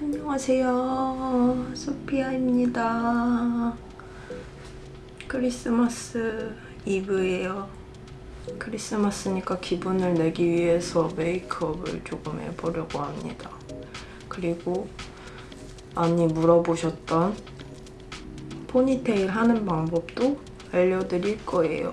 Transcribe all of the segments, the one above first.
안녕하세요. 소피아입니다. 크리스마스 이브예요. 크리스마스니까 기분을 내기 위해서 메이크업을 조금 해보려고 합니다. 그리고 많이 물어보셨던 포니테일 하는 방법도 알려드릴 거예요.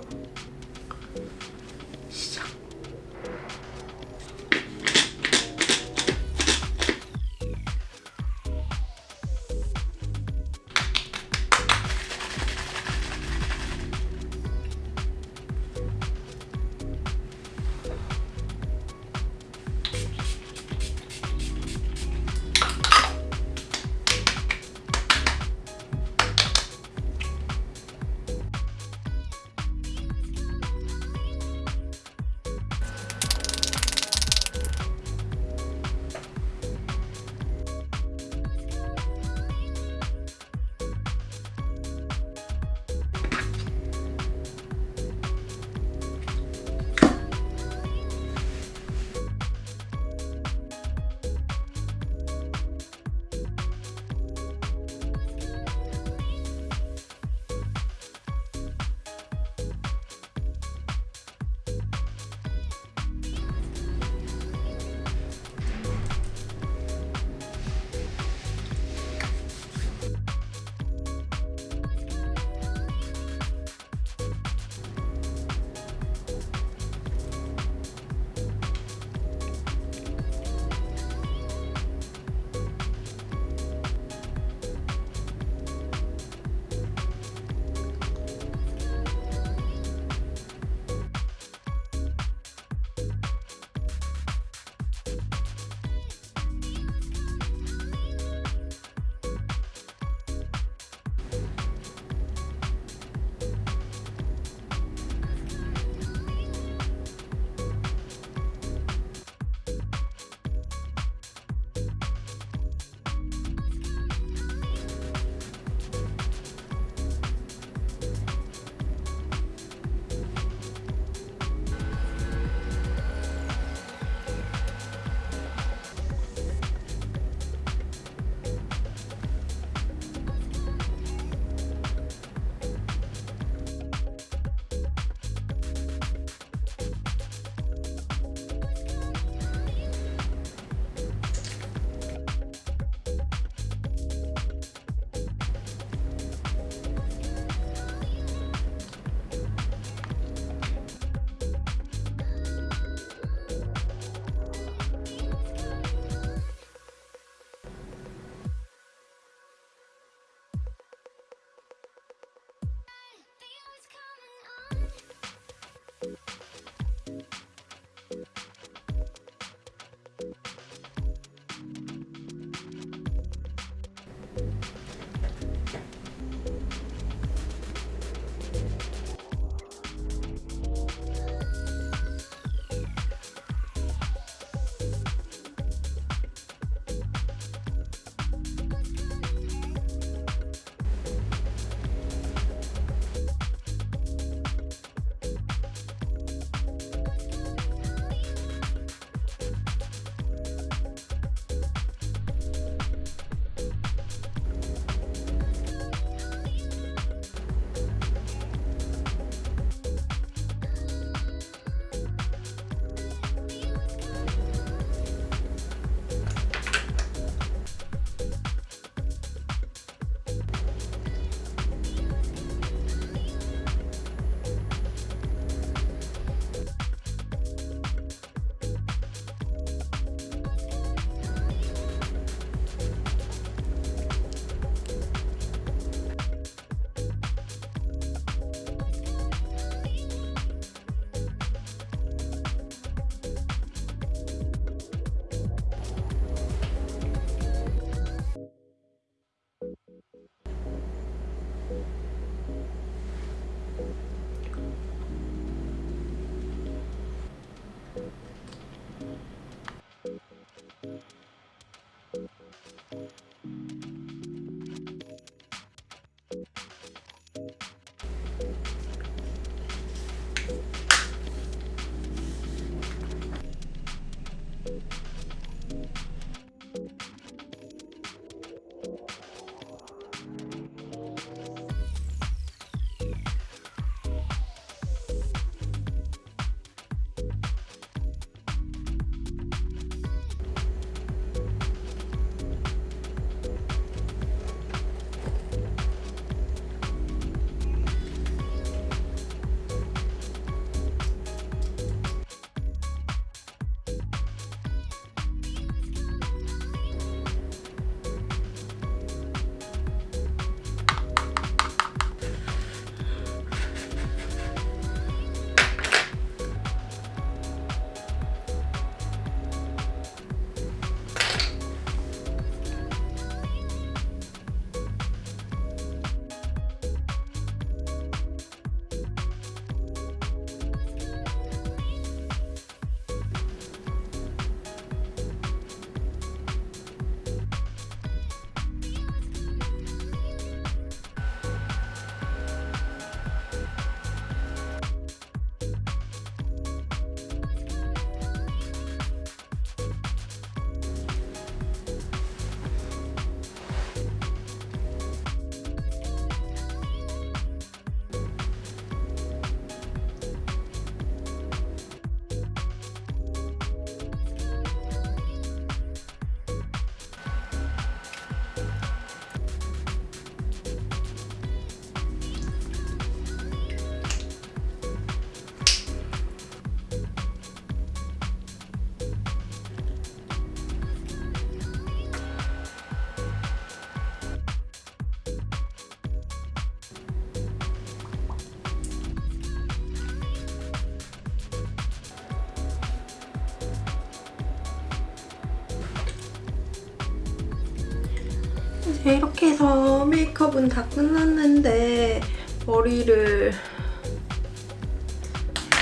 네, 이렇게 해서 메이크업은 다 끝났는데 머리를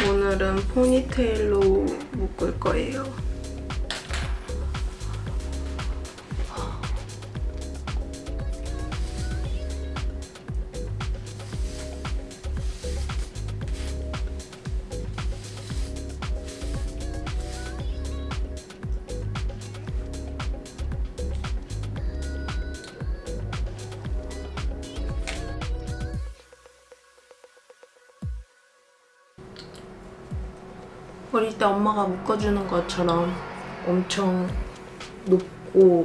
오늘은 포니테일로 묶을 거예요. 어릴 때 엄마가 묶어주는 것처럼 엄청 높고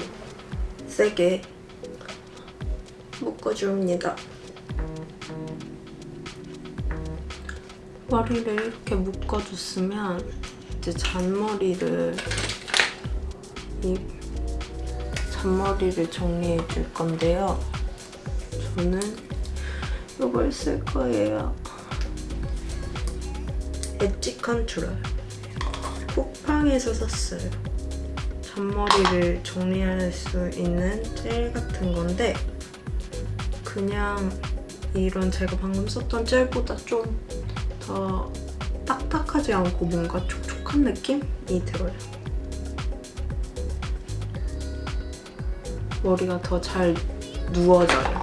세게 묶어줍니다. 머리를 이렇게 묶어줬으면 이제 잔머리를 이 잔머리를 정리해 줄 건데요. 저는 이걸 쓸 거예요. 엣지 컨트롤 쿠팡에서 샀어요. 잔머리를 정리할 수 있는 젤 같은 건데 그냥 이런 제가 방금 썼던 젤보다 좀 더 딱딱하지 않고 뭔가 촉촉한 느낌이 들어요. 머리가 더 잘 누워져요.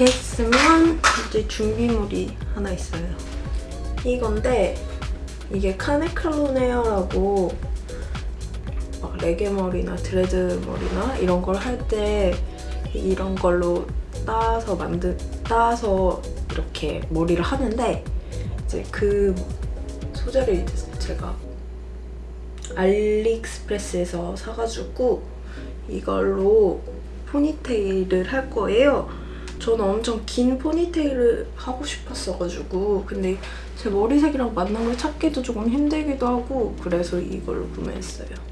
이렇게 했으면 이제 준비물이 하나 있어요. 이건데 이게 카네클론 헤어라고 막 레게 머리나 드레드 머리나 이런 걸 할 때 이런 걸로 따서 만든 따서 이렇게 머리를 하는데 이제 그 소재를 제가 알리익스프레스에서 사가지고 이걸로 포니테일을 할 거예요. 저는 엄청 긴 포니테일을 하고 싶었어가지고 근데 제 머리색이랑 맞는 걸 찾기도 조금 힘들기도 하고 그래서 이걸로 구매했어요.